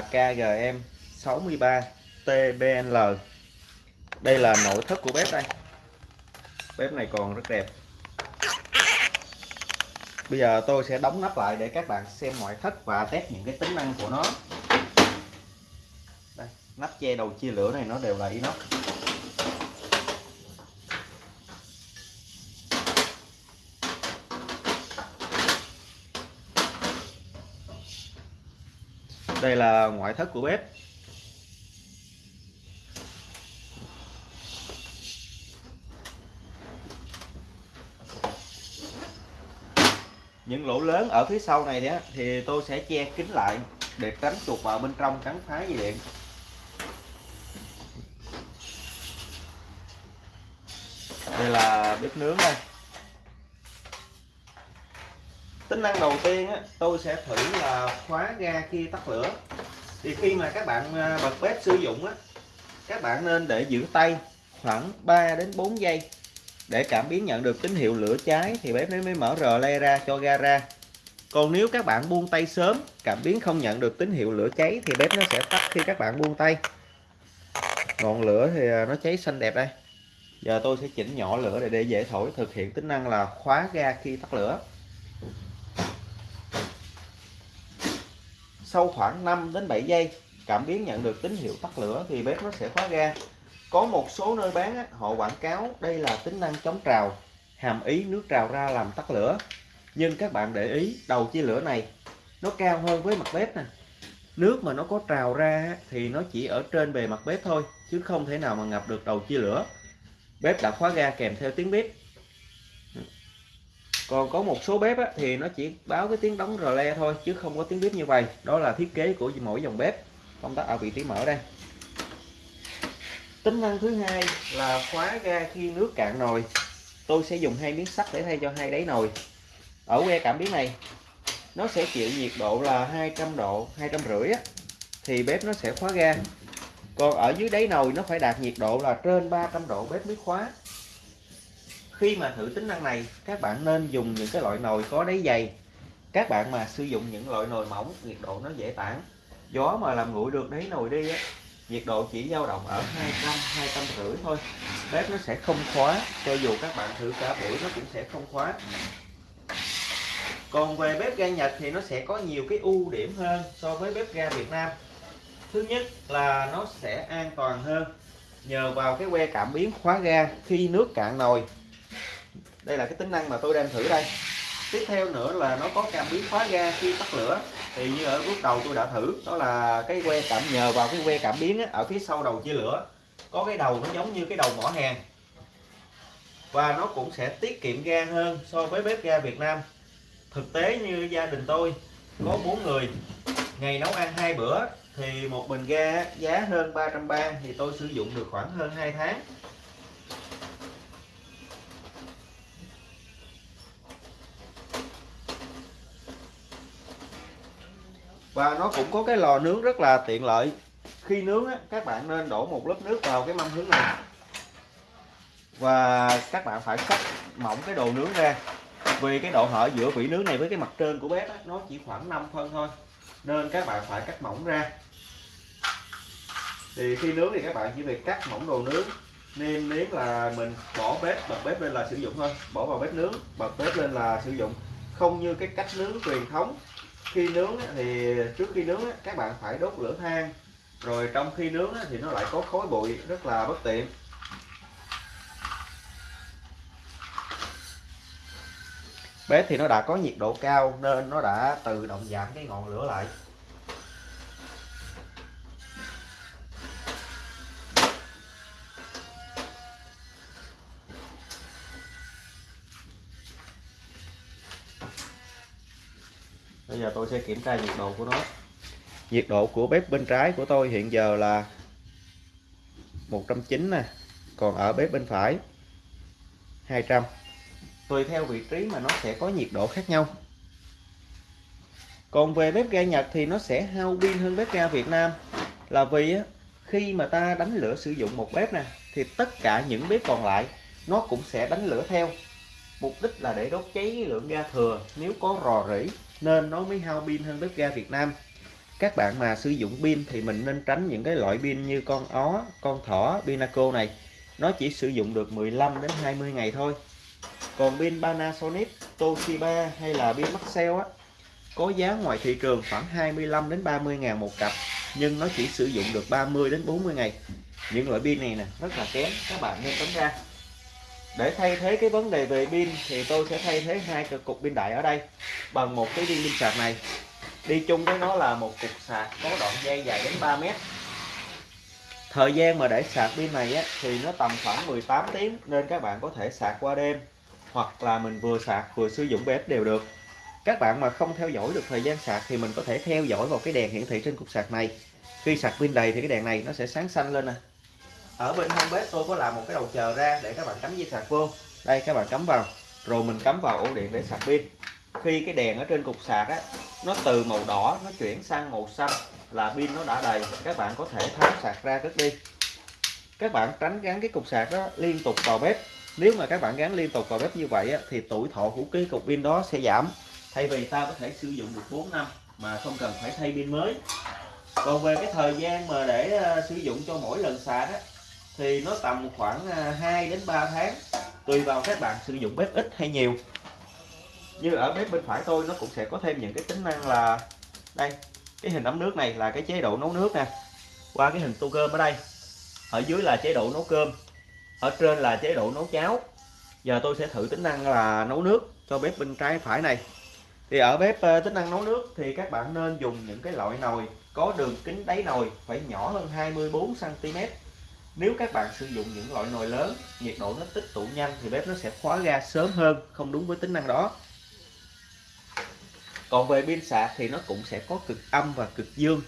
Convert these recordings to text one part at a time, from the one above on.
KGM 63 TBL đây là nội thất của bếp đây. Bếp này còn rất đẹp. Bây giờ tôi sẽ đóng nắp lại để các bạn xem ngoại thất và test những cái tính năng của nó. Đây, nắp che đầu chia lửa này nó đều là inox. Đây là ngoại thất của bếp. Những lỗ lớn ở phía sau này đó thì tôi sẽ che kín lại để tránh chuột vào bên trong cắn phá dây điện. Đây là bếp nướng đây tính năng đầu tiên á, tôi sẽ thử là khóa ga khi tắt lửa. Thì khi mà các bạn à, bật bếp sử dụng á các bạn nên để giữ tay khoảng 3 đến 4 giây để cảm biến nhận được tín hiệu lửa cháy thì bếp mới mở rờ le ra cho ga ra. Còn nếu các bạn buông tay sớm cảm biến không nhận được tín hiệu lửa cháy thì bếp nó sẽ tắt khi các bạn buông tay. Ngọn lửa thì à, nó cháy xanh đẹp đây. Giờ tôi sẽ chỉnh nhỏ lửa để để dễ thổi thực hiện tính năng là khóa ga khi tắt lửa. Sau khoảng 5 đến 7 giây cảm biến nhận được tín hiệu tắt lửa thì bếp nó sẽ khóa ga. Có một số nơi bán á, họ quảng cáo đây là tính năng chống trào hàm ý nước trào ra làm tắt lửa. Nhưng các bạn để ý đầu chia lửa này nó cao hơn với mặt bếp nè. Nước mà nó có trào ra thì nó chỉ ở trên bề mặt bếp thôi chứ không thể nào mà ngập được đầu chia lửa. Bếp đã khóa ga kèm theo tiếng bếp còn có một số bếp á, thì nó chỉ báo cái tiếng đóng rờ le thôi chứ không có tiếng bếp như vậy. Đó là thiết kế của mỗi dòng bếp. Công tắc ở vị trí mở đây. Tính năng thứ hai là khóa ga khi nước cạn nồi. Tôi sẽ dùng hai miếng sắt để thay cho hai đáy nồi. Ở que cảm biến này nó sẽ chịu nhiệt độ là 200 độ hai trăm rưỡi thì bếp nó sẽ khóa ga. Còn ở dưới đáy nồi nó phải đạt nhiệt độ là trên 300 độ bếp mới khóa khi mà thử tính năng này, các bạn nên dùng những cái loại nồi có đáy dày. Các bạn mà sử dụng những loại nồi mỏng, nhiệt độ nó dễ tản. Gió mà làm nguội được đáy nồi đi á, nhiệt độ chỉ dao động ở 200 200 rưỡi thôi. Bếp nó sẽ không khóa, cho dù các bạn thử cả buổi nó cũng sẽ không khóa. Còn về bếp ga Nhật thì nó sẽ có nhiều cái ưu điểm hơn so với bếp ga Việt Nam. Thứ nhất là nó sẽ an toàn hơn. Nhờ vào cái que cảm biến khóa ga khi nước cạn nồi đây là cái tính năng mà tôi đang thử đây. Tiếp theo nữa là nó có cảm biến khóa ga khi tắt lửa. Thì như ở bước đầu tôi đã thử đó là cái que cảm nhờ vào cái que cảm biến á, ở phía sau đầu chia lửa. Có cái đầu nó giống như cái đầu mỏ hàng. Và nó cũng sẽ tiết kiệm ga hơn so với bếp ga Việt Nam. Thực tế như gia đình tôi có bốn người ngày nấu ăn hai bữa thì một bình ga giá hơn 330 thì tôi sử dụng được khoảng hơn 2 tháng. Và nó cũng có cái lò nướng rất là tiện lợi. Khi nướng á, các bạn nên đổ một lớp nước vào cái mâm hướng này. Và các bạn phải cắt mỏng cái đồ nướng ra. Vì cái độ hở giữa vỉ nướng này với cái mặt trên của bếp á, nó chỉ khoảng 5 phân thôi. Nên các bạn phải cắt mỏng ra. Thì khi nướng thì các bạn chỉ việc cắt mỏng đồ nướng nêm nếm là mình bỏ bếp bật bếp lên là sử dụng thôi. Bỏ vào bếp nướng bật bếp lên là sử dụng. Không như cái cách nướng truyền thống khi nướng thì trước khi nướng các bạn phải đốt lửa than. Rồi trong khi nướng thì nó lại có khói bụi, rất là bất tiện. Bếp thì nó đã có nhiệt độ cao nên nó đã tự động giảm cái ngọn lửa lại. Bây giờ tôi sẽ kiểm tra nhiệt độ của nó. Nhiệt độ của bếp bên trái của tôi hiện giờ là 190 nè còn ở bếp bên phải 200 tùy theo vị trí mà nó sẽ có nhiệt độ khác nhau. Còn về bếp ga Nhật thì nó sẽ hao pin hơn bếp ga Việt Nam. Là vì khi mà ta đánh lửa sử dụng một bếp nè thì tất cả những bếp còn lại nó cũng sẽ đánh lửa theo. Mục đích là để đốt cháy lượng ga thừa nếu có rò rỉ nên nó mới hao pin hơn bếp ga Việt Nam. Các bạn mà sử dụng pin thì mình nên tránh những cái loại pin như con ó, con thỏ, pinaco này. Nó chỉ sử dụng được 15 đến 20 ngày thôi. Còn pin Panasonic, Toshiba hay là pin Maxell á, có giá ngoài thị trường khoảng 25 đến 30 ngàn một cặp, nhưng nó chỉ sử dụng được 30 đến 40 ngày. Những loại pin này nè, rất là kém. Các bạn nên tránh ra để thay thế cái vấn đề về pin thì tôi sẽ thay thế hai cục pin đại ở đây bằng một cái viên pin sạc này. Đi chung với nó là một cục sạc có đoạn dây dài đến 3 mét. Thời gian mà để sạc pin này á, thì nó tầm khoảng 18 tiếng nên các bạn có thể sạc qua đêm hoặc là mình vừa sạc vừa sử dụng bếp đều được. Các bạn mà không theo dõi được thời gian sạc thì mình có thể theo dõi vào cái đèn hiển thị trên cục sạc này. Khi sạc pin đầy thì cái đèn này nó sẽ sáng xanh lên nè ở bên hông bếp tôi có làm một cái đầu chờ ra để các bạn cắm dây sạc vô. Đây các bạn cắm vào rồi mình cắm vào ổ điện để sạc pin. Khi cái đèn ở trên cục sạc á nó từ màu đỏ nó chuyển sang màu xanh là pin nó đã đầy. Các bạn có thể tháo sạc ra cất đi. Các bạn tránh gắn cái cục sạc đó liên tục vào bếp. Nếu mà các bạn gắn liên tục vào bếp như vậy á, thì tuổi thọ của cái cục pin đó sẽ giảm. Thay vì ta có thể sử dụng được 4 năm mà không cần phải thay pin mới. Còn về cái thời gian mà để ờ, sử dụng cho mỗi lần sạc á, thì nó tầm khoảng à, 2 đến 3 tháng, tùy vào các bạn sử dụng bếp ít hay nhiều. Như ở bếp bên phải tôi, nó cũng sẽ có thêm những cái tính năng là, đây, cái hình ấm nước này là cái chế độ nấu nước nè. Qua cái hình tô cơm ở đây, ở dưới là chế độ nấu cơm, ở trên là chế độ nấu cháo. Giờ tôi sẽ thử tính năng là nấu nước cho bếp bên trái phải này. Thì ở bếp ờ, tính năng nấu nước thì các bạn nên dùng những cái loại nồi có đường kính đáy nồi phải nhỏ hơn 24 cm nếu các bạn sử dụng những loại nồi lớn, nhiệt độ nó tích tụ nhanh thì bếp nó sẽ khóa ga sớm hơn, không đúng với tính năng đó. Còn về pin sạc thì nó cũng sẽ có cực âm và cực dương.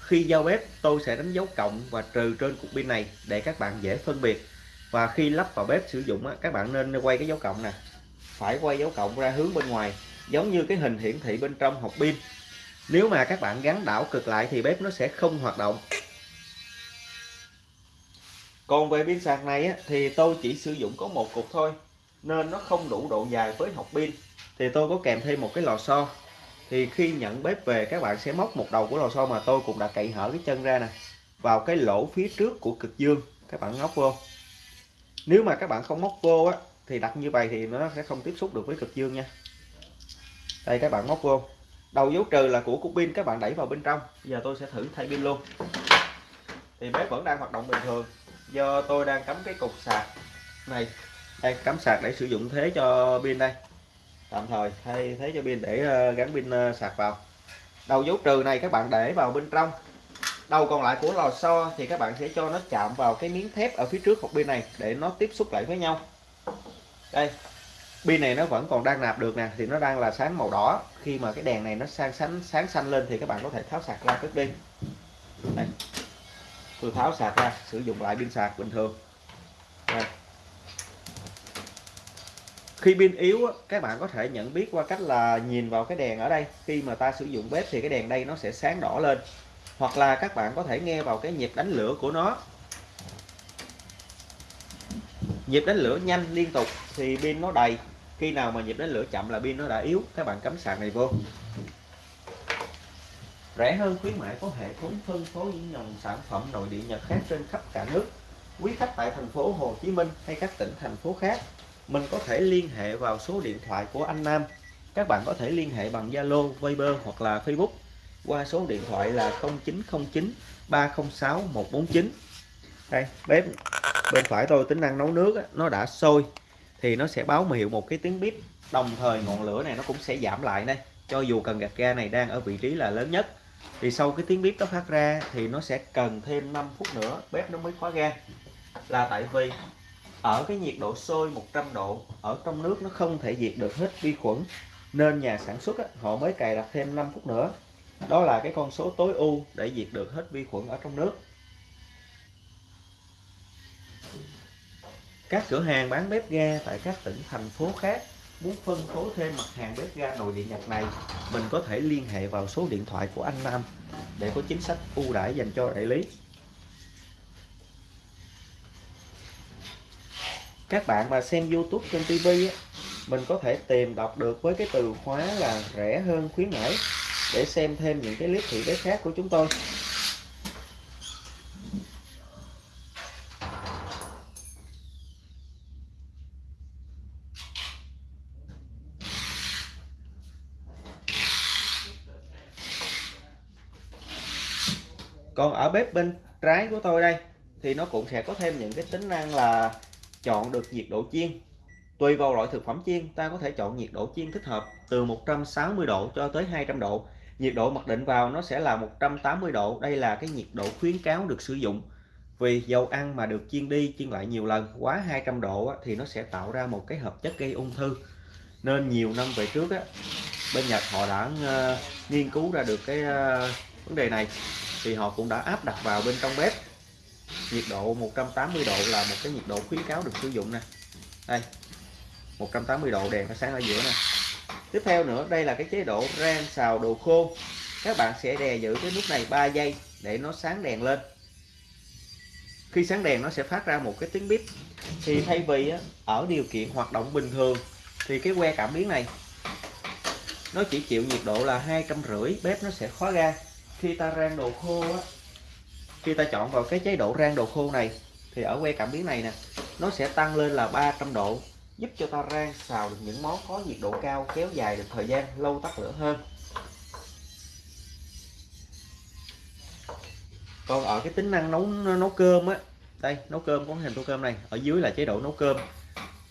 Khi giao bếp, tôi sẽ đánh dấu cộng và trừ trên cục pin này để các bạn dễ phân biệt. Và khi lắp vào bếp sử dụng các bạn nên quay cái dấu cộng nè. Phải quay dấu cộng ra hướng bên ngoài, giống như cái hình hiển thị bên trong hộp pin. Nếu mà các bạn gắn đảo cực lại thì bếp nó sẽ không hoạt động còn về pin sạc này á, thì tôi chỉ sử dụng có một cục thôi, nên nó không đủ độ dài với hộp pin. Thì tôi có kèm thêm một cái lò xo. Thì khi nhận bếp về, các bạn sẽ móc một đầu của lò xo mà tôi cũng đã cậy hở cái chân ra nè, vào cái lỗ phía trước của cực dương. Các bạn ngóc vô. Nếu mà các bạn không móc vô á, thì đặt như vậy thì nó sẽ không tiếp xúc được với cực dương nha. Đây, các bạn móc vô. Đầu dấu trừ là của cục pin, các bạn đẩy vào bên trong. Giờ tôi sẽ thử thay pin luôn. Thì bếp vẫn đang hoạt động bình thường do tôi đang cắm cái cục sạc. Này, đây, cắm sạc để sử dụng thế cho pin đây. Tạm thời, thay thế cho pin để ờ, gắn pin ờ, sạc vào. Đầu dấu trừ này các bạn để vào bên trong. Đầu còn lại của lò xo thì các bạn sẽ cho nó chạm vào cái miếng thép ở phía trước hộp pin này để nó tiếp xúc lại với nhau. Đây, pin này nó vẫn còn đang nạp được nè, thì nó đang là sáng màu đỏ. Khi mà cái đèn này nó sang sáng sáng xanh lên thì các bạn có thể tháo sạc ra cất đi tôi tháo sạc ra, sử dụng lại pin sạc bình thường. Đây. khi pin yếu các bạn có thể nhận biết qua cách là nhìn vào cái đèn ở đây. Khi mà ta sử dụng bếp thì cái đèn đây nó sẽ sáng đỏ lên. Hoặc là các bạn có thể nghe vào cái nhịp đánh lửa của nó. Nhịp đánh lửa nhanh liên tục thì pin nó đầy. Khi nào mà nhịp đánh lửa chậm là pin nó đã yếu. Các bạn cắm sạc này vô rẻ hơn khuyến mãi có hệ thống phân phối những dòng sản phẩm nội địa nhật khác trên khắp cả nước. Quý khách tại thành phố Hồ Chí Minh hay các tỉnh thành phố khác mình có thể liên hệ vào số điện thoại của anh Nam. Các bạn có thể liên hệ bằng Zalo, Viber hoặc là Facebook qua số điện thoại là 0909 306 149 đây bếp bên phải tôi tính năng nấu nước nó đã sôi thì nó sẽ báo hiệu một cái tiếng bếp. Đồng thời ngọn lửa này nó cũng sẽ giảm lại đây cho dù cần gạt ga này đang ở vị trí là lớn nhất thì sau cái tiếng bếp nó phát ra thì nó sẽ cần thêm 5 phút nữa bếp nó mới khóa ga. Là tại vì ở cái nhiệt độ sôi 100 độ ở trong nước nó không thể diệt được hết vi khuẩn. Nên nhà sản xuất á, họ mới cài đặt thêm 5 phút nữa. Đó là cái con số tối ưu để diệt được hết vi khuẩn ở trong nước. Các cửa hàng bán bếp ga tại các tỉnh thành phố khác muốn phân phối thêm mặt hàng bếp ga nồi điện Nhật này, mình có thể liên hệ vào số điện thoại của anh Nam để có chính sách ưu đãi dành cho đại lý. Các bạn mà xem YouTube trên TV mình có thể tìm đọc được với cái từ khóa là rẻ hơn khuyến mãi để xem thêm những cái clip thị bếp khác của chúng tôi. Còn ở bếp bên trái của tôi đây thì nó cũng sẽ có thêm những cái tính năng là chọn được nhiệt độ chiên. Tùy vào loại thực phẩm chiên ta có thể chọn nhiệt độ chiên thích hợp từ 160 độ cho tới 200 độ. Nhiệt độ mặc định vào nó sẽ là 180 độ đây là cái nhiệt độ khuyến cáo được sử dụng. Vì dầu ăn mà được chiên đi chiên lại nhiều lần quá 200 độ thì nó sẽ tạo ra một cái hợp chất gây ung thư. Nên nhiều năm về trước á, bên Nhật họ đã ờ, nghiên cứu ra được cái ờ, vấn đề này thì họ cũng đã áp đặt vào bên trong bếp. Nhiệt độ 180 độ là một cái nhiệt độ khuyến cáo được sử dụng nè. Đây 180 độ đèn nó sáng ở giữa nè. Tiếp theo nữa, đây là cái chế độ rang xào đồ khô. Các bạn sẽ đè giữ cái nút này 3 giây để nó sáng đèn lên. Khi sáng đèn, nó sẽ phát ra một cái tiếng bíp. Thì thay vì ở điều kiện hoạt động bình thường, thì cái que cảm biến này, nó chỉ chịu nhiệt độ là hai trăm rưỡi bếp nó sẽ khóa ga khi ta rang đồ khô á, khi ta chọn vào cái chế độ rang đồ khô này, thì ở que cảm biến này nè, nó sẽ tăng lên là 300 độ, giúp cho ta rang xào được những món có nhiệt độ cao, kéo dài được thời gian, lâu tắt lửa hơn. Còn ở cái tính năng nấu nấu cơm á, đây, nấu cơm có hình tô cơm này, ở dưới là chế độ nấu cơm.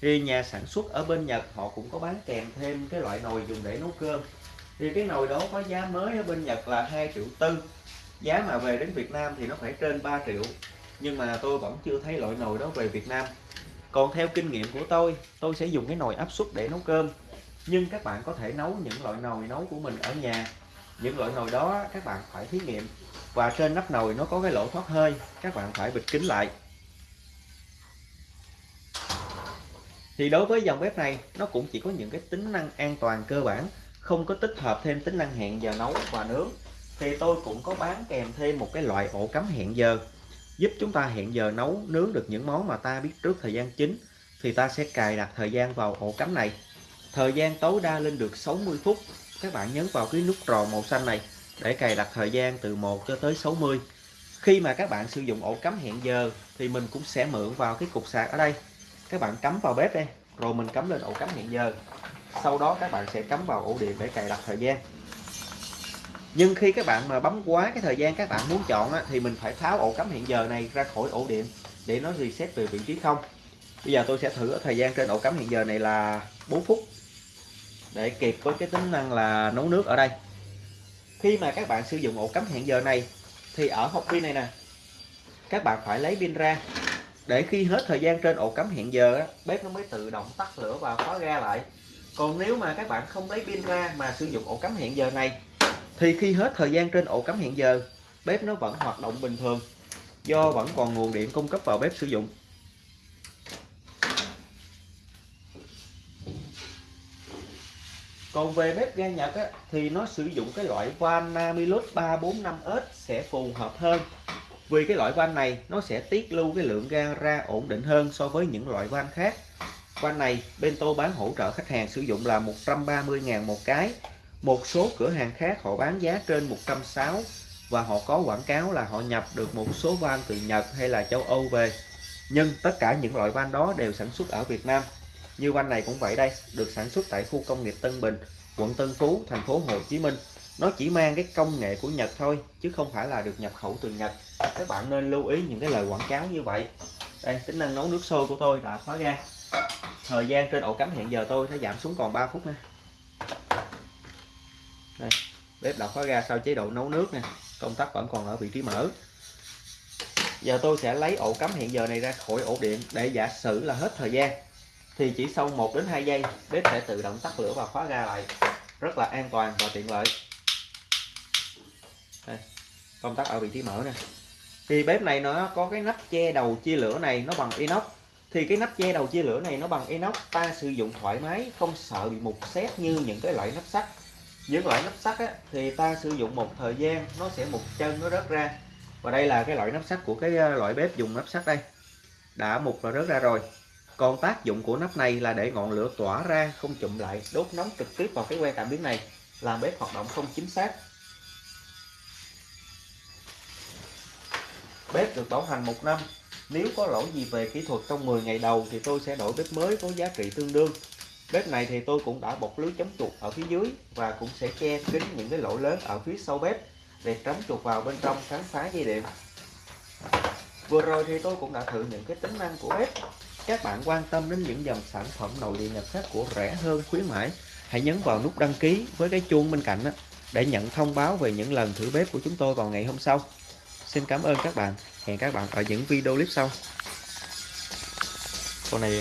Thì nhà sản xuất ở bên Nhật họ cũng có bán kèm thêm cái loại nồi dùng để nấu cơm thì cái nồi đó có giá mới ở bên Nhật là 2 triệu tư. Giá mà về đến Việt Nam thì nó phải trên 3 triệu. Nhưng mà tôi vẫn chưa thấy loại nồi đó về Việt Nam. Còn theo kinh nghiệm của tôi tôi sẽ dùng cái nồi áp suất để nấu cơm. Nhưng các bạn có thể nấu những loại nồi nấu của mình ở nhà. Những loại nồi đó các bạn phải thí nghiệm. Và trên nắp nồi nó có cái lỗ thoát hơi, các bạn phải bịt kín lại. Thì đối với dòng bếp này, nó cũng chỉ có những cái tính năng an toàn cơ bản không có tích hợp thêm tính năng hẹn giờ nấu và nướng, thì tôi cũng có bán kèm thêm một cái loại ổ cắm hẹn giờ, giúp chúng ta hẹn giờ nấu, nướng được những món mà ta biết trước thời gian chính, thì ta sẽ cài đặt thời gian vào ổ cắm này. Thời gian tối đa lên được 60 phút. Các bạn nhấn vào cái nút tròn màu xanh này để cài đặt thời gian từ 1 cho tới 60 khi mà các bạn sử dụng ổ cắm hẹn giờ thì mình cũng sẽ mượn vào cái cục sạc ở đây. Các bạn cắm vào bếp đây, rồi mình cắm lên ổ cắm hẹn giờ sau đó các bạn sẽ cắm vào ổ điện để cài đặt thời gian. Nhưng khi các bạn mà bấm quá cái thời gian các bạn muốn chọn á, thì mình phải tháo ổ cắm hiện giờ này ra khỏi ổ điện để nó reset về vị trí không. Bây giờ tôi sẽ thử ở thời gian trên ổ cắm hiện giờ này là 4 phút để kịp với cái tính năng là nấu nước ở đây. Khi mà các bạn sử dụng ổ cắm hẹn giờ này thì ở hộp pin này nè các bạn phải lấy pin ra để khi hết thời gian trên ổ cắm hẹn giờ bếp nó mới tự động tắt lửa và khóa ga lại còn nếu mà các bạn không lấy pin ra mà sử dụng ổ cắm hẹn giờ này thì khi hết thời gian trên ổ cắm hẹn giờ bếp nó vẫn hoạt động bình thường do vẫn còn nguồn điện cung cấp vào bếp sử dụng. Còn về bếp ga Nhật á, thì nó sử dụng cái loại van Namilus 345S sẽ phù hợp hơn. Vì cái loại van này nó sẽ tiết lưu cái lượng ga ra ổn định hơn so với những loại van khác van này, bên tôi bán hỗ trợ khách hàng sử dụng là 130.000 một cái. Một số cửa hàng khác họ bán giá trên 160 và họ có quảng cáo là họ nhập được một số van từ Nhật hay là châu Âu về. Nhưng tất cả những loại van đó đều sản xuất ở Việt Nam. Như van này cũng vậy đây, được sản xuất tại khu công nghiệp Tân Bình, quận Tân Phú, thành phố Hồ Chí Minh. Nó chỉ mang cái công nghệ của Nhật thôi, chứ không phải là được nhập khẩu từ Nhật. Các bạn nên lưu ý những cái lời quảng cáo như vậy. Đây, tính năng nấu nước sôi của tôi đã khóa ra thời gian trên ổ cắm hiện giờ tôi sẽ giảm xuống còn 3 phút nha. Đây bếp đã khóa ra sau chế độ nấu nước nè công tắc vẫn còn ở vị trí mở. Giờ tôi sẽ lấy ổ cắm hiện giờ này ra khỏi ổ điện để giả sử là hết thời gian. Thì chỉ sau 1 đến 2 giây bếp sẽ tự động tắt lửa và khóa ra lại. Rất là an toàn và tiện lợi. Đây, công tắc ở vị trí mở nè. Thì bếp này nó có cái nắp che đầu chia lửa này nó bằng inox thì cái nắp che đầu chia lửa này nó bằng inox ta sử dụng thoải mái không sợ bị mục xét như những cái loại nắp sắt. Những loại nắp sắt á, thì ta sử dụng một thời gian nó sẽ mục chân nó rớt ra. Và đây là cái loại nắp sắt của cái ờ, loại bếp dùng nắp sắt đây. Đã mục và rớt ra rồi. Còn tác dụng của nắp này là để ngọn lửa tỏa ra không chụm lại đốt nóng trực tiếp vào cái que cảm biến này làm bếp hoạt động không chính xác. Bếp được bảo hành một năm nếu có lỗi gì về kỹ thuật trong 10 ngày đầu thì tôi sẽ đổi bếp mới có giá trị tương đương. Bếp này thì tôi cũng đã bọc lưới chống chuột ở phía dưới và cũng sẽ che kín những cái lỗ lớn ở phía sau bếp để tránh chuột vào bên trong khám phá dây điện. Vừa rồi thì tôi cũng đã thử những cái tính năng của bếp. Các bạn quan tâm đến những dòng sản phẩm nội địa nhập khắc của rẻ hơn khuyến mãi hãy nhấn vào nút đăng ký với cái chuông bên cạnh đó, để nhận thông báo về những lần thử bếp của chúng tôi vào ngày hôm sau xin cảm ơn các bạn. Hẹn các bạn ở những video clip sau. Con này